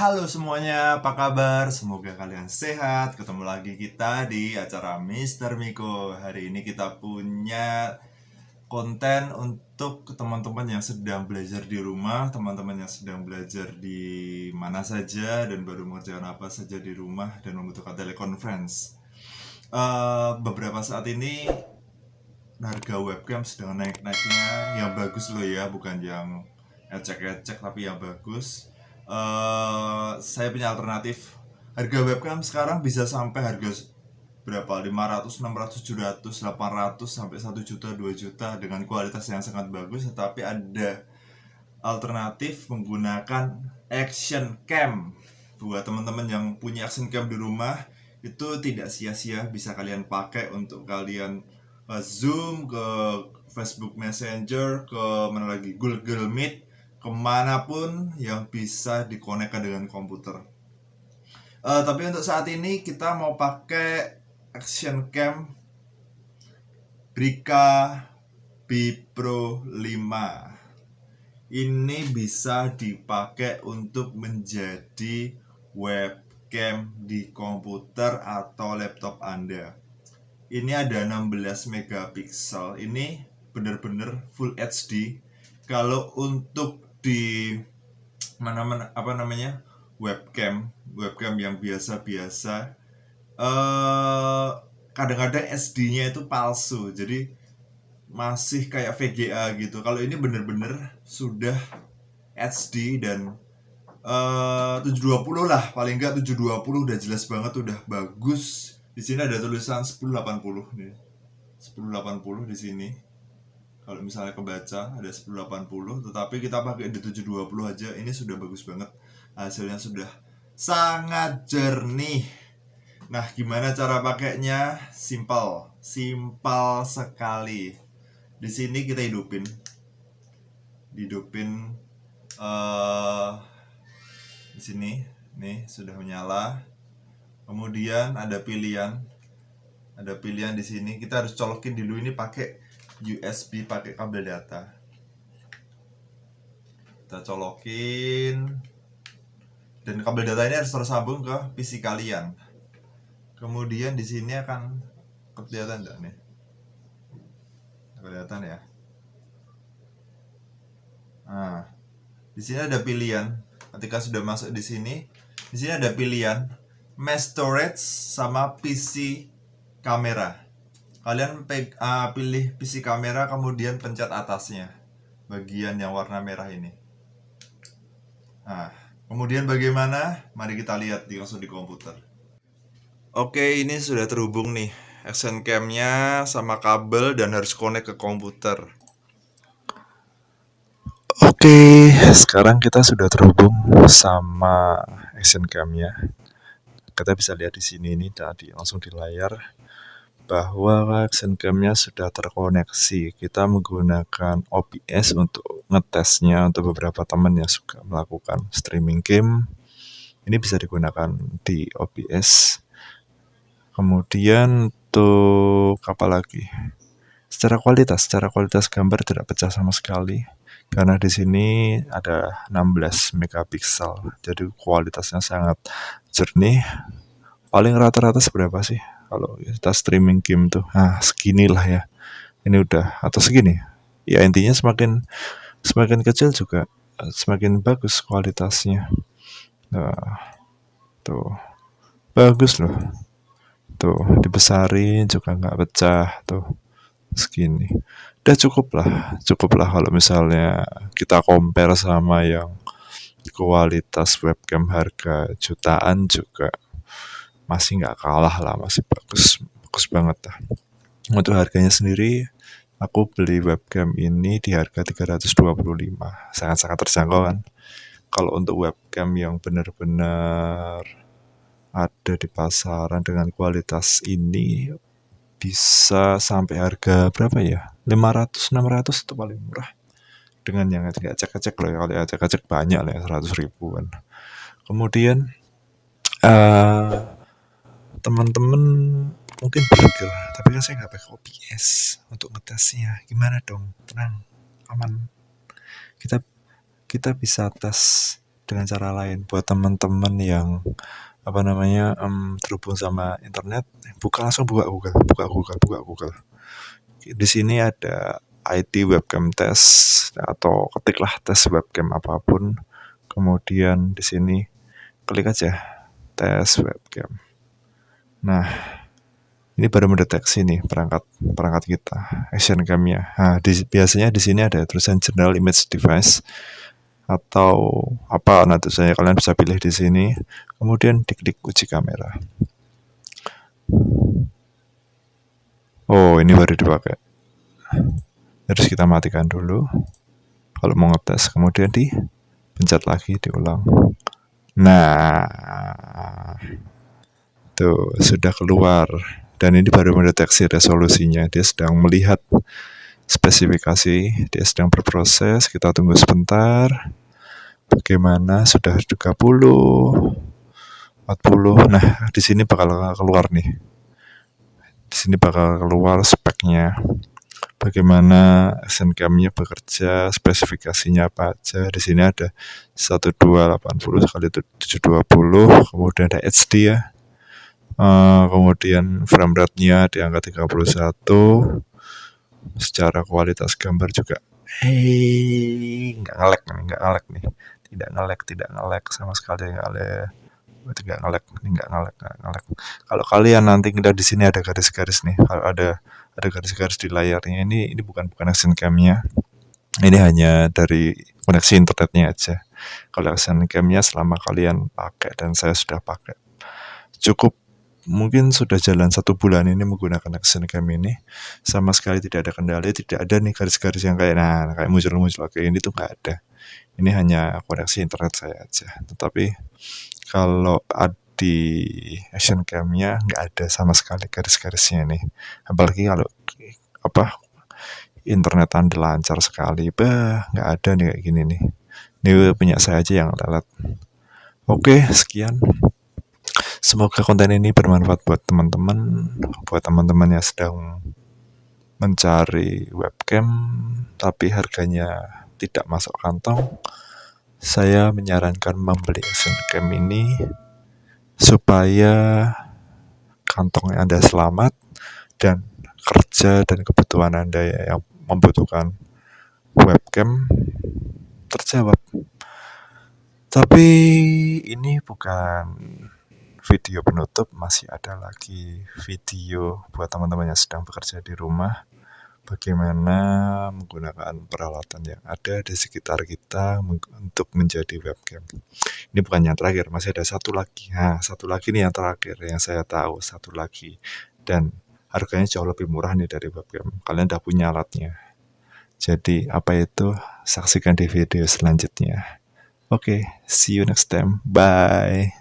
Halo semuanya, apa kabar? Semoga kalian sehat. Ketemu lagi kita di acara Mr. Miko. Hari ini kita punya konten untuk teman-teman yang sedang belajar di rumah, teman-teman yang sedang belajar di mana saja dan baru mengerjakan apa saja di rumah dan membutuhkan teleconference. Uh, beberapa saat ini harga webcam sedang naik-naiknya yang bagus loh ya, bukan yang ecek-ecek tapi yang bagus uh, saya punya alternatif. Harga webcam sekarang bisa sampai harga berapa? 500 600 700 800 sampai 1 juta 2 juta dengan kualitas yang sangat bagus tetapi ada alternatif menggunakan action cam. Buat teman-teman yang punya action cam di rumah itu tidak sia-sia bisa kalian pakai untuk kalian uh, zoom ke Facebook Messenger ke mana lagi? Google Meet ke mana pun yang bisa dikonekkan dengan komputer. Uh, tapi untuk saat ini kita mau pakai Action Cam Brika B Pro 5. Ini bisa dipakai untuk menjadi webcam di komputer atau laptop Anda. Ini ada 16 megapiksel. Ini benar-benar full HD. Kalau untuk di mana mana apa namanya webcam webcam yang biasa-biasa. Uh, kadang-kadang SD-nya itu palsu jadi masih kayak VGA gitu. Kalau ini bener-bener sudah HD dan uh, 720 lah paling enggak 720 udah jelas banget udah bagus. Di sini ada tulisan 1080 nih 1080 di sini kalau misalnya kebaca ada 1080 tetapi kita pakai di 720 aja ini sudah bagus banget. Hasilnya sudah sangat jernih. Nah gimana cara pakainya? Simple simple sekali. Di sini kita hidupin. Hidupin uh, di sini. Nih sudah menyala. Kemudian ada pilihan. Ada pilihan di sini. Kita harus colokin dulu ini pakai USB pakai kabel data. Kita colokin. Dan kabel data ini harus tersambung ke PC kalian. Kemudian di sini akan kelihatan enggak nih? Kelihatan ya? Nah di sini ada pilihan. Ketika sudah masuk di sini di sini ada pilihan mesh storage sama PC kamera kalian peg, uh, pilih PC kamera kemudian pencet atasnya. Bagian yang warna merah ini. Nah kemudian bagaimana? Mari kita lihat di langsung di komputer. Oke ini sudah terhubung nih. Action camnya sama kabel dan harus connect ke komputer. Oke, sekarang kita sudah terhubung sama action camnya. Kita bisa lihat di sini ini tadi langsung di layar bahwa action cam-nya sudah terkoneksi. Kita menggunakan OBS untuk ngetesnya untuk beberapa teman yang suka melakukan streaming game. Ini bisa digunakan di OBS. Kemudian untuk apa lagi? Secara kualitas, secara kualitas gambar tidak pecah sama sekali karena di sini ada 16 megapiksel. Jadi kualitasnya sangat jernih. Paling rata-rata seberapa sih? Kalau kita streaming game tuh. Ah segini lah ya. Ini udah atau segini. Ya intinya semakin semakin kecil juga eh, semakin bagus kualitasnya. Nah, tuh. Bagus loh. Tuh dibesarin juga nggak pecah tuh. Segini. Udah cukup lah cukup lah kalau misalnya kita compare sama yang kualitas webcam harga jutaan juga masih nggak kalah lah masih bagus bagus banget lah. Untuk harganya sendiri aku beli webcam ini di harga 325 sangat-sangat terjangkau kan? Kalau untuk webcam yang benar-benar ada di pasaran dengan kualitas ini bisa sampai harga berapa ya? 500 600 itu paling murah. Dengan yang nggak cek-cek loh ya kalau cek-cek banyak lah ya 100 ribuan. Kemudian uh, teman-teman mungkin berpikir tapi kan saya nggak pakai OBS untuk ngetesnya gimana dong? Tenang aman. Kita kita bisa tes dengan cara lain. Buat teman-teman yang apa namanya um, terhubung sama internet buka langsung buka Google buka Google buka Google. Di sini ada ID webcam test atau ketiklah tes webcam apa pun. Kemudian di sini klik aja tes webcam nah ini baru mendeteksi nih perangkat perangkat kita action camnya nah di, biasanya di sini ada tulisan general image device atau apa. Nah tulisannya kalian bisa pilih di sini. Kemudian diklik uji kamera. Oh ini baru dipakai. Terus kita matikan dulu. Kalau mau ngetes kemudian di pencet lagi diulang. Nah tuh sudah keluar. Dan ini baru mendeteksi resolusinya dia sedang melihat spesifikasi dia sedang berproses. Kita tunggu sebentar. Bagaimana? Sudah 30 40 nah di sini bakal keluar nih. Di sini bakal keluar speknya. Bagaimana SNCAM-nya bekerja, spesifikasinya apa aja. Di sini ada 1280 kali 720, kemudian ada HD ya, uh, kemudian frame rate-nya di angka 31 secara kualitas gambar juga hei nggak ngelek nih nggak ngelek nih. Tidak ngelek tidak ngelek sama sekali nggak ngelek tidak ngelek nggak ngelek nggak ngelek kalau kalian nanti kita di sini ada garis-garis nih kalau ada ada garis-garis di layarnya ini ini bukan bukan action cam-nya. Ini hanya dari koneksi internetnya aja. Kalau action cam-nya selama kalian pakai dan saya sudah pakai cukup mungkin sudah jalan satu bulan ini menggunakan action cam ini sama sekali tidak ada kendala tidak ada nih garis-garis yang kayak nah kayak muncul-muncul. Kayak ini tuh nggak ada. Ini hanya koneksi internet saya aja. Tetapi kalau di action camnya nggak ada sama sekali garis-garisnya nih apalagi kalau apa internet anda lancar sekali. Bah nggak ada nih kayak gini nih. Ini punya saya aja yang lelet oke sekian Semoga konten ini bermanfaat buat teman-teman, buat teman-teman yang sedang mencari webcam tapi harganya tidak masuk kantong. Saya menyarankan membeli action cam ini supaya kantong Anda selamat dan kerja dan kebutuhan Anda yang membutuhkan webcam terjawab. Tapi ini bukan video penutup masih ada lagi video buat teman-teman yang sedang bekerja di rumah bagaimana menggunakan peralatan yang ada di sekitar kita untuk menjadi webcam. Ini bukan yang terakhir, masih ada satu lagi. Nah, satu lagi nih yang terakhir yang saya tahu, satu lagi. Dan harganya jauh lebih murah nih dari webcam. Kalian udah punya alatnya. Jadi, apa itu? Saksikan di video selanjutnya. Oke, okay, see you next time. Bye.